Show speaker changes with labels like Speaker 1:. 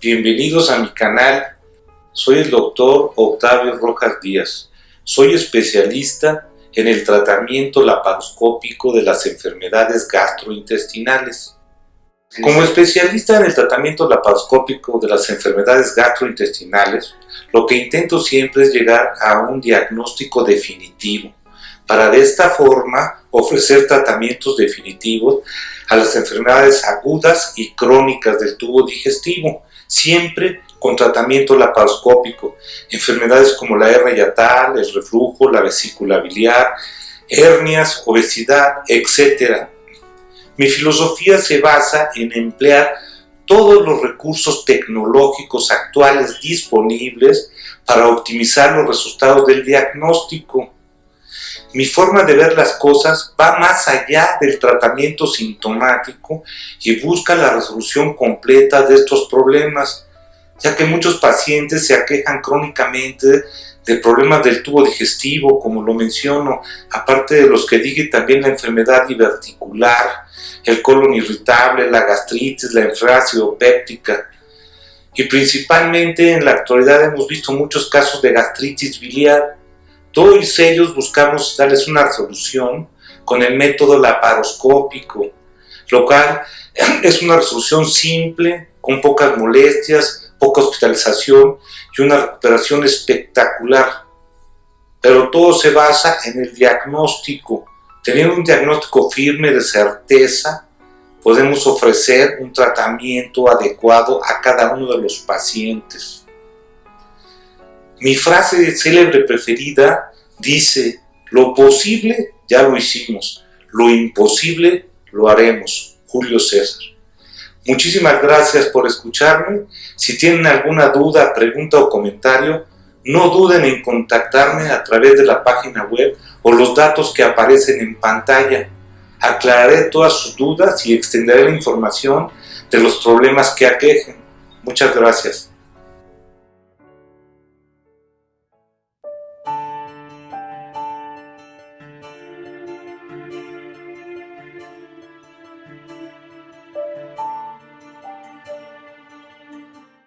Speaker 1: Bienvenidos a mi canal. Soy el doctor Octavio Rojas Díaz. Soy especialista en el tratamiento laparoscópico de las enfermedades gastrointestinales. Como especialista en el tratamiento laparoscópico de las enfermedades gastrointestinales, lo que intento siempre es llegar a un diagnóstico definitivo, para de esta forma ofrecer tratamientos definitivos a las enfermedades agudas y crónicas del tubo digestivo, siempre con tratamiento laparoscópico, enfermedades como la hernia yatal, el reflujo, la vesícula biliar, hernias, obesidad, etc. Mi filosofía se basa en emplear todos los recursos tecnológicos actuales disponibles para optimizar los resultados del diagnóstico. Mi forma de ver las cosas va más allá del tratamiento sintomático y busca la resolución completa de estos problemas, ya que muchos pacientes se aquejan crónicamente de problemas del tubo digestivo, como lo menciono, aparte de los que dije también la enfermedad diverticular, el colon irritable, la gastritis, la enfermedad péptica. Y principalmente en la actualidad hemos visto muchos casos de gastritis biliar, todos ellos buscamos darles una solución con el método laparoscópico, lo cual es una resolución simple, con pocas molestias, poca hospitalización y una recuperación espectacular. Pero todo se basa en el diagnóstico. Teniendo un diagnóstico firme de certeza, podemos ofrecer un tratamiento adecuado a cada uno de los pacientes. Mi frase célebre preferida dice, lo posible ya lo hicimos, lo imposible lo haremos. Julio César. Muchísimas gracias por escucharme. Si tienen alguna duda, pregunta o comentario, no duden en contactarme a través de la página web o los datos que aparecen en pantalla. Aclararé todas sus dudas y extenderé la información de los problemas que aquejen. Muchas gracias.